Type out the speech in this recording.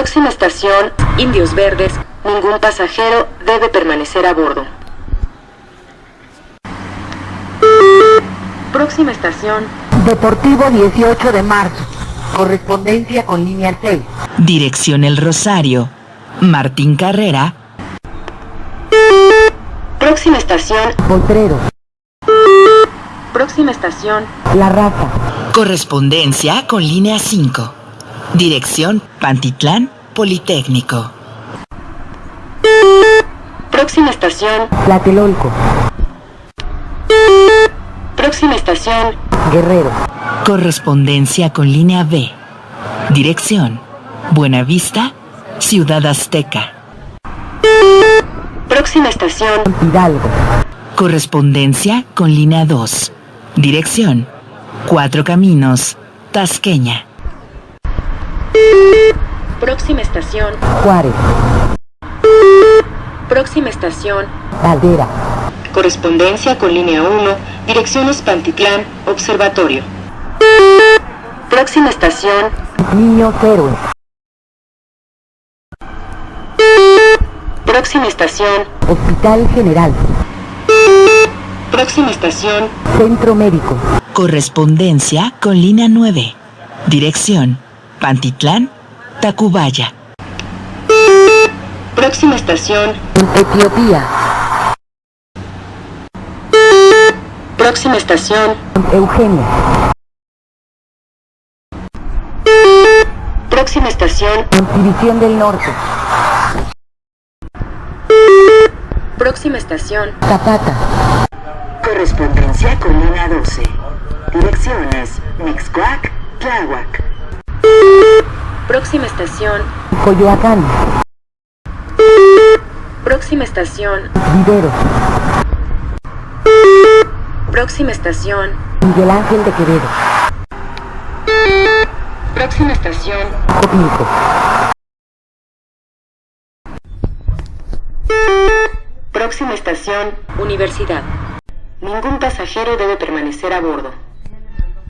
Próxima estación, Indios Verdes. Ningún pasajero debe permanecer a bordo. Próxima estación, Deportivo 18 de marzo. Correspondencia con línea 6. Dirección El Rosario. Martín Carrera. próxima estación, Potrero. próxima estación, La Raza. Correspondencia con línea 5. Dirección Pantitlán Politécnico. próxima estación, Tlatelolco. Próxima estación, Guerrero. Correspondencia con línea B. Dirección Buenavista, Ciudad Azteca. próxima estación, Hidalgo. Correspondencia con línea 2. Dirección Cuatro Caminos, Tasqueña. próxima estación, Juárez. próxima estación, Caldera. correspondencia con línea 1, direcciones Pantitlán, Observatorio. Próxima estación, Niños Héroes. próxima estación, Hospital General. próxima estación, Centro Médico. Correspondencia con línea 9. Dirección Pantitlán, Tacubaya. próxima estación, Etiopía. Próxima estación, Eugenia. próxima estación, División del Norte. próxima estación, Zapata. correspondencia con línea 12, direcciones Mixcoac, Tláhuac. Próxima estación, Coyoacán. próxima estación, Vivero. Próxima estación, Miguel Ángel de Quevedo. próxima estación, Copilco. próxima estación, Universidad. Ningún pasajero debe permanecer a bordo.